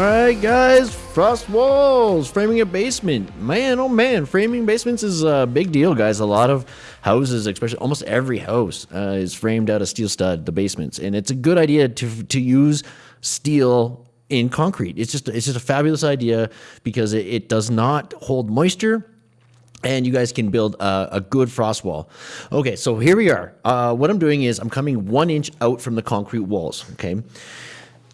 Alright guys, frost walls, framing a basement. Man, oh man, framing basements is a big deal guys. A lot of houses, especially almost every house uh, is framed out of steel stud, the basements. And it's a good idea to, to use steel in concrete. It's just, it's just a fabulous idea because it, it does not hold moisture and you guys can build a, a, good frost wall. Okay, so here we are. Uh, what I'm doing is I'm coming one inch out from the concrete walls, okay?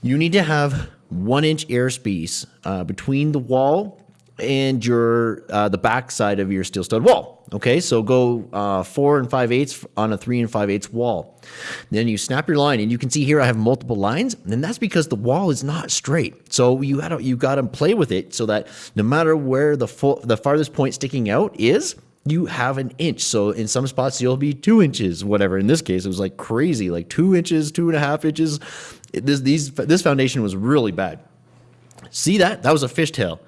You need to have one inch airspace uh, between the wall and your uh, the back side of your steel stud wall. Okay, so go uh, four and five eighths on a three and five eighths wall. Then you snap your line, and you can see here I have multiple lines, and that's because the wall is not straight. So you got to you got to play with it so that no matter where the full, the farthest point sticking out is, you have an inch. So in some spots you'll be two inches, whatever. In this case, it was like crazy, like two inches, two and a half inches. This these this foundation was really bad. See that? That was a fishtail.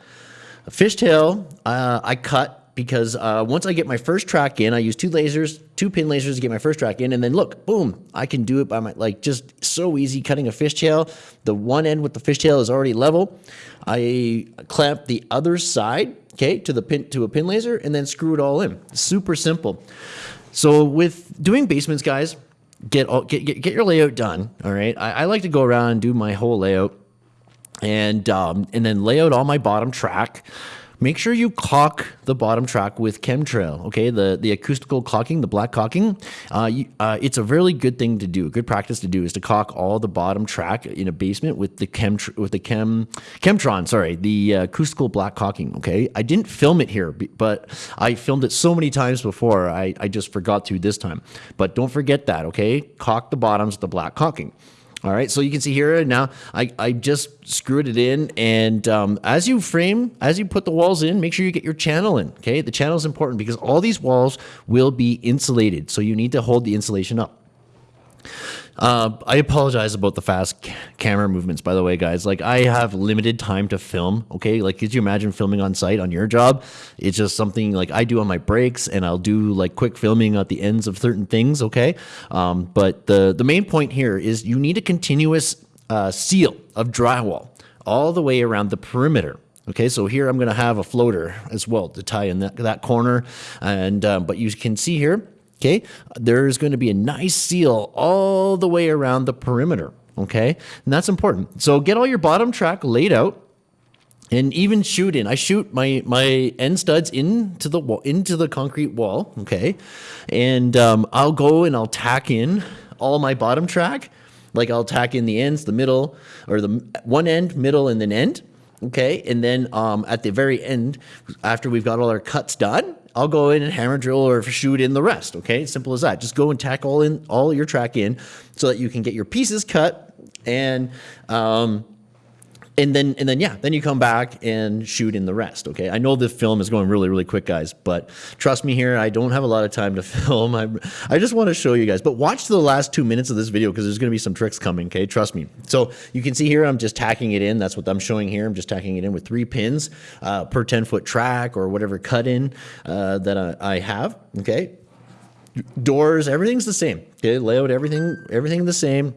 A fishtail uh, I cut because uh, once I get my first track in, I use two lasers, two pin lasers to get my first track in, and then look, boom, I can do it by my, like just so easy cutting a fishtail. The one end with the fishtail is already level. I clamp the other side, okay, to the pin, to a pin laser and then screw it all in. Super simple. So with doing basements, guys, get, all, get, get, get your layout done, all right? I, I like to go around and do my whole layout and um, and then lay out all my bottom track make sure you caulk the bottom track with chemtrail, okay? The the acoustical caulking, the black caulking, uh, you, uh, it's a really good thing to do. A good practice to do is to caulk all the bottom track in a basement with the chem with the chem chemtron, sorry, the uh, acoustical black caulking, okay? I didn't film it here, but I filmed it so many times before, I, I just forgot to this time. But don't forget that, okay? Caulk the bottoms with the black caulking. All right, so you can see here now I, I just screwed it in and um, as you frame, as you put the walls in, make sure you get your channel in, okay? The channel is important because all these walls will be insulated, so you need to hold the insulation up. Uh, I apologize about the fast camera movements, by the way, guys. Like, I have limited time to film, okay? Like, could you imagine filming on site on your job? It's just something like I do on my breaks, and I'll do like quick filming at the ends of certain things, okay? Um, but the, the main point here is you need a continuous uh, seal of drywall all the way around the perimeter. Okay, so here I'm going to have a floater as well to tie in that, that corner. And, um, but you can see here, Okay, there's going to be a nice seal all the way around the perimeter. Okay, and that's important. So get all your bottom track laid out and even shoot in. I shoot my my end studs into the wall, into the concrete wall. Okay, and um, I'll go and I'll tack in all my bottom track. Like I'll tack in the ends, the middle, or the one end, middle, and then end. Okay, and then um, at the very end, after we've got all our cuts done, I'll go in and hammer drill or shoot in the rest. Okay, simple as that. Just go and tack all in all your track in so that you can get your pieces cut and um, and then and then yeah, then you come back and shoot in the rest. Okay, I know the film is going really really quick, guys, but trust me here, I don't have a lot of time to film. I I just want to show you guys, but watch the last two minutes of this video because there's going to be some tricks coming. Okay, trust me. So you can see here, I'm just tacking it in. That's what I'm showing here. I'm just tacking it in with three pins uh, per 10 foot track or whatever cut in uh, that I, I have. Okay, doors, everything's the same. Okay, layout, everything everything the same.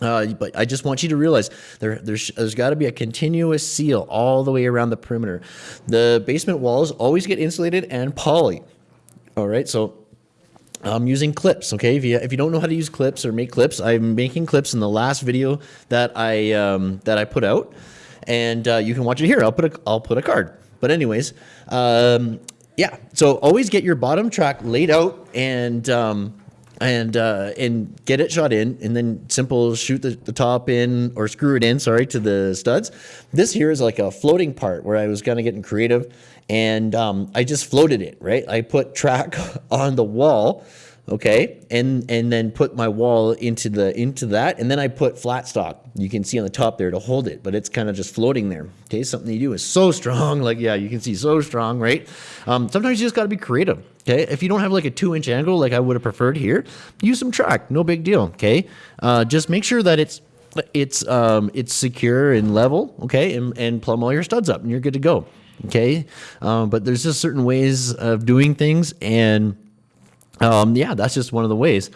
Uh, but I just want you to realize there, there's, there's got to be a continuous seal all the way around the perimeter. The basement walls always get insulated and poly. All right, so I'm using clips. Okay, if you if you don't know how to use clips or make clips, I'm making clips in the last video that I um, that I put out, and uh, you can watch it here. I'll put a I'll put a card. But anyways, um, yeah. So always get your bottom track laid out and. Um, and uh, and get it shot in, and then simple shoot the, the top in or screw it in. Sorry to the studs. This here is like a floating part where I was kind of getting creative, and um, I just floated it. Right, I put track on the wall okay and and then put my wall into the into that and then i put flat stock you can see on the top there to hold it but it's kind of just floating there okay something you do is so strong like yeah you can see so strong right um, sometimes you just got to be creative okay? If you don't have like a two inch angle like i would have preferred here use some track no big deal okay? Uh, just make sure that it's it's um, it's secure and level okay? And, and plumb all your studs up and you're good to go okay? Um, but there's just certain ways of doing things and um, yeah, that's just one of the ways.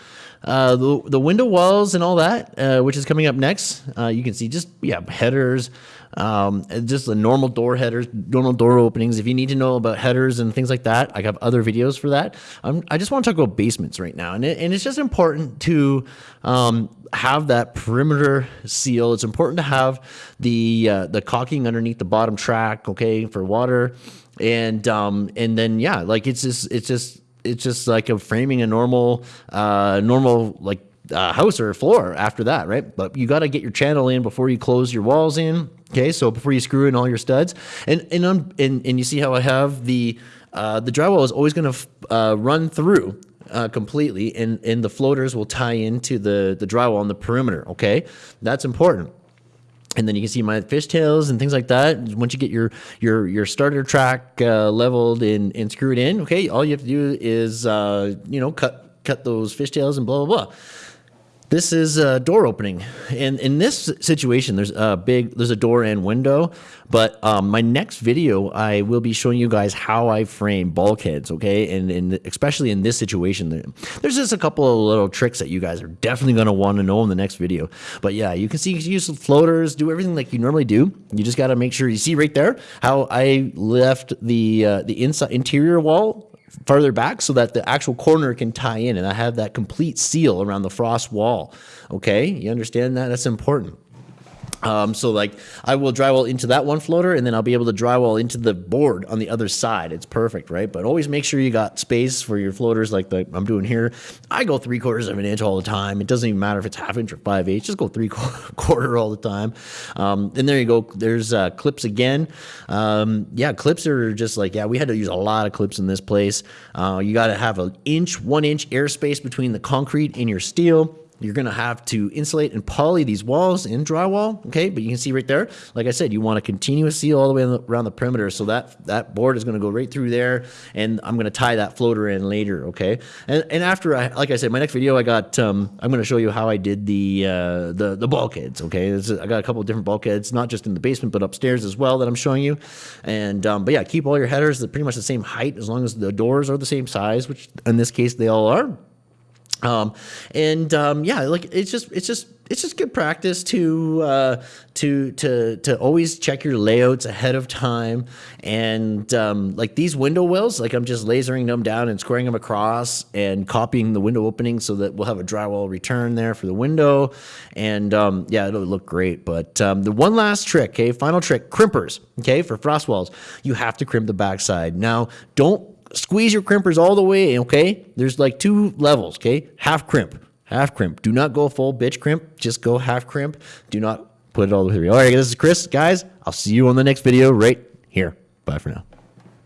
Uh, the, the window walls and all that, uh, which is coming up next, uh, you can see just, yeah, headers, um, just the normal door headers, normal door openings. If you need to know about headers and things like that, I have other videos for that. I'm, i just want to talk about basements right now, and it, and it's just important to um, have that perimeter seal. It's important to have the uh, the caulking underneath the bottom track, okay, for water, and um, and then yeah, like it's just it's just it's just like a framing a normal uh, normal like uh, house or floor after that, right? But you got to get your channel in before you close your walls in. Okay, so before you screw in all your studs, and and and, and you see how I have the uh, the drywall is always going to uh, run through uh, completely, and and the floaters will tie into the the drywall on the perimeter. Okay, that's important. And then you can see my fishtails and things like that. Once you get your your your starter track uh, leveled and, and screwed in, okay, all you have to do is uh, you know cut cut those fishtails and blah blah blah. This is a door opening, and in this situation, there's a big, there's a door and window. But um, my next video, I will be showing you guys how I frame bulkheads, okay? And, and especially in this situation, there's just a couple of little tricks that you guys are definitely want to know in the next video. But yeah, you can see you use floaters, do everything like you normally do. You just got to make sure you see right there how I left the uh, the inside interior wall farther back so that the actual corner can tie in and I have that complete seal around the frost wall. Okay, you understand that? That's important. Um, so like I will drywall into that one floater and then I'll be able to drywall into the board on the other side. It's perfect, right? But always make sure you got space for your floaters like the, I'm doing here. I go three quarters of an inch all the time. It doesn't even matter if it's half inch or five eighths. Just go three quarter all the time. Um, and there you go. There's uh, clips again. Um, yeah, clips are just like, yeah, we had to use a lot of clips in this place. Uh, you got to have an inch, one inch airspace between the concrete and your steel. You're going to have to insulate and poly these walls in drywall, okay? But you can see right there, like I said, you want a continuous seal all the way around the perimeter. So that, that board is going to go right through there, and I'm going to tie that floater in later, okay? And, and after, I, like I said, my next video, I got, um, I'm going to show you how I did the, uh, the, the bulkheads, okay? I got a couple of different bulkheads, not just in the basement, but upstairs as well that I'm showing you. And, um, but yeah, keep all your headers pretty much the same height as long as the doors are the same size, which in this case they all are. Um, and um, yeah, like it's just it's just it's just good practice to uh, to to to always check your layouts ahead of time. And um, like these window wells, like I'm just lasering them down and squaring them across and copying the window opening so that we'll have a drywall return there for the window. And um, yeah, it'll look great. But um, the one last trick, okay, final trick, crimpers, okay, for frost walls, you have to crimp the backside. Now, don't squeeze your crimpers all the way, okay? There's like two levels, okay? Half crimp, half crimp. Do not go full bitch crimp. Just go half crimp. Do not put it all the way through. All right, this is Chris. Guys, I'll see you on the next video right here. Bye for now.